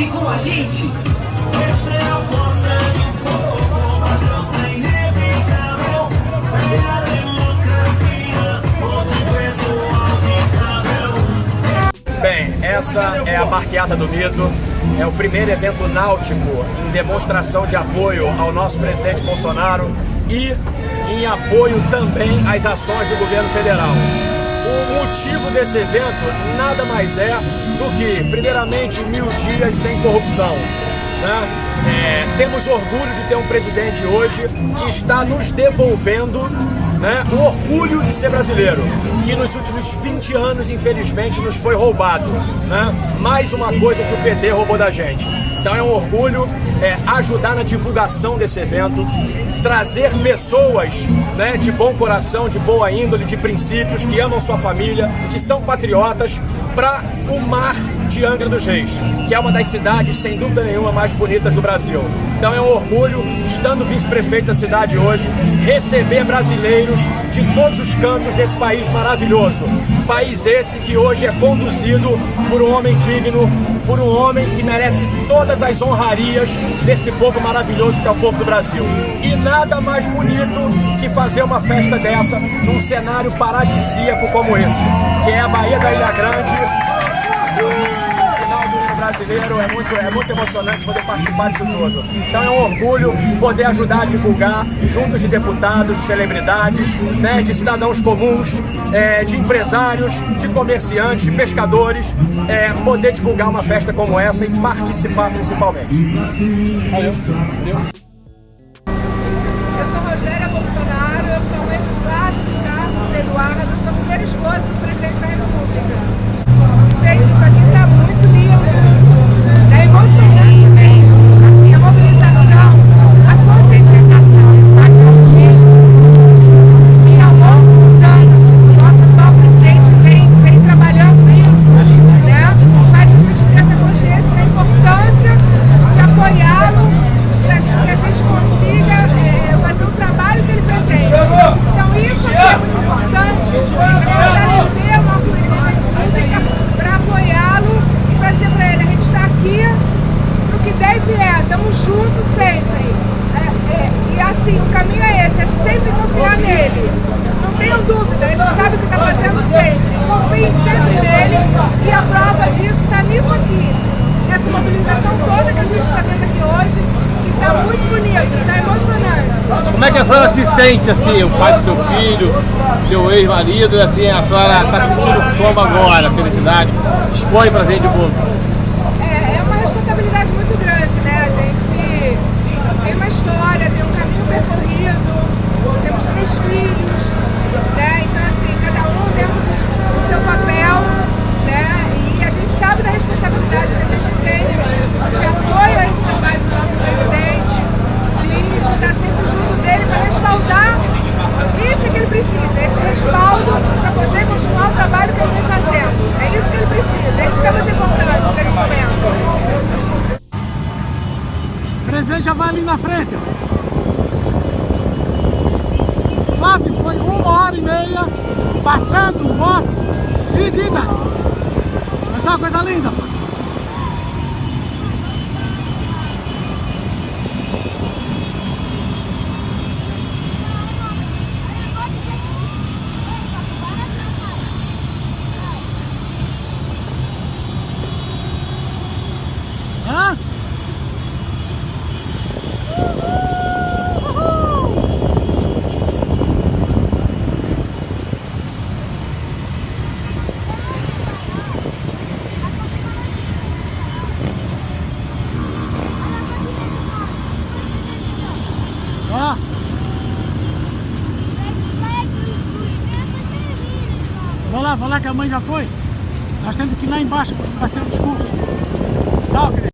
Vem com a gente! Essa é a força do povo, é inevitável. É a democracia, onde o Bem, essa é a Marqueata do Mito, é o primeiro evento náutico em demonstração de apoio ao nosso presidente Bolsonaro e em apoio também às ações do governo federal. O motivo desse evento nada mais é do que, primeiramente, mil dias sem corrupção. Né? É, temos orgulho de ter um presidente hoje que está nos devolvendo né, o orgulho de ser brasileiro, que nos últimos 20 anos, infelizmente, nos foi roubado. Né? Mais uma coisa que o PT roubou da gente. Então é um orgulho é, ajudar na divulgação desse evento, trazer pessoas né, de bom coração, de boa índole, de princípios, que amam sua família, que são patriotas, para o mar de Angra dos Reis, que é uma das cidades, sem dúvida nenhuma, mais bonitas do Brasil. Então é um orgulho, estando vice-prefeito da cidade hoje, receber brasileiros de todos os cantos desse país maravilhoso. País esse que hoje é conduzido por um homem digno, por um homem que merece todas as honrarias desse povo maravilhoso que é o povo do Brasil. E nada mais bonito que fazer uma festa dessa num cenário paradisíaco como esse, que é a Bahia da Ilha Grande, brasileiro, é muito, é muito emocionante poder participar disso tudo. Então é um orgulho poder ajudar a divulgar, juntos de deputados, de celebridades, né, de cidadãos comuns, é, de empresários, de comerciantes, de pescadores, é, poder divulgar uma festa como essa e participar principalmente. Valeu. Valeu. Sente, assim, o pai do seu filho, seu ex-marido, assim, a senhora está sentindo como agora, felicidade? Expõe pra gente um pouco. Já vai ali na frente. Quase foi uma hora e meia passando moto seguida. É uma coisa linda. Vou lá, vou lá que a mãe já foi. Nós temos que ir lá embaixo para fazer o discurso. Tchau, querido.